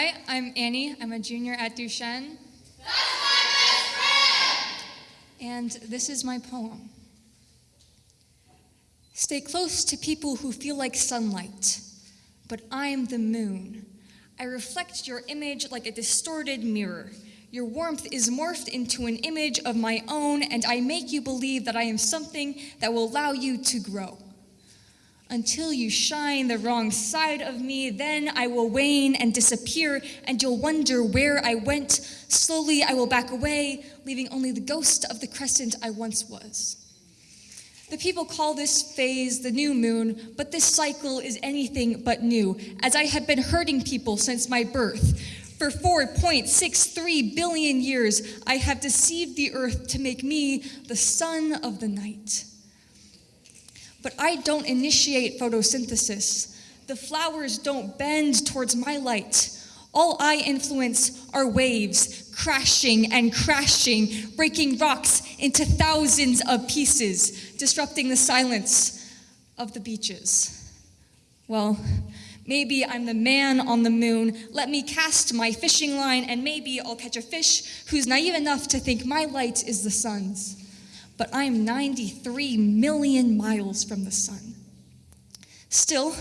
Hi, I'm Annie. I'm a junior at Duchesne. And this is my poem. Stay close to people who feel like sunlight, but I'm the moon. I reflect your image like a distorted mirror. Your warmth is morphed into an image of my own, and I make you believe that I am something that will allow you to grow. Until you shine the wrong side of me, then I will wane and disappear, and you'll wonder where I went. Slowly I will back away, leaving only the ghost of the crescent I once was. The people call this phase the new moon, but this cycle is anything but new, as I have been hurting people since my birth. For 4.63 billion years, I have deceived the earth to make me the sun of the night. But I don't initiate photosynthesis. The flowers don't bend towards my light. All I influence are waves, crashing and crashing, breaking rocks into thousands of pieces, disrupting the silence of the beaches. Well, maybe I'm the man on the moon. Let me cast my fishing line, and maybe I'll catch a fish who's naive enough to think my light is the sun's. But I'm 93 million miles from the sun. Still,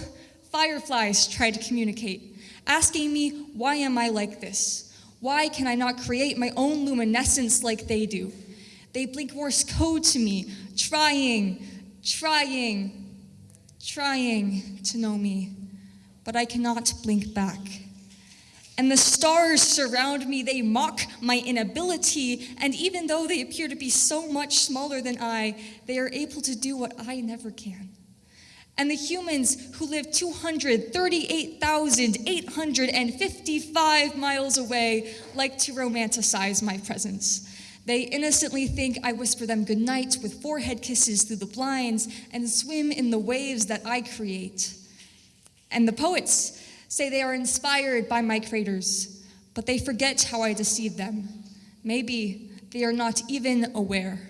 fireflies try to communicate, asking me, why am I like this? Why can I not create my own luminescence like they do? They blink Morse code to me, trying, trying, trying to know me, but I cannot blink back. And the stars surround me, they mock my inability, and even though they appear to be so much smaller than I, they are able to do what I never can. And the humans who live 238,855 miles away like to romanticize my presence. They innocently think I whisper them goodnight with forehead kisses through the blinds and swim in the waves that I create. And the poets say they are inspired by my craters, but they forget how I deceive them. Maybe they are not even aware.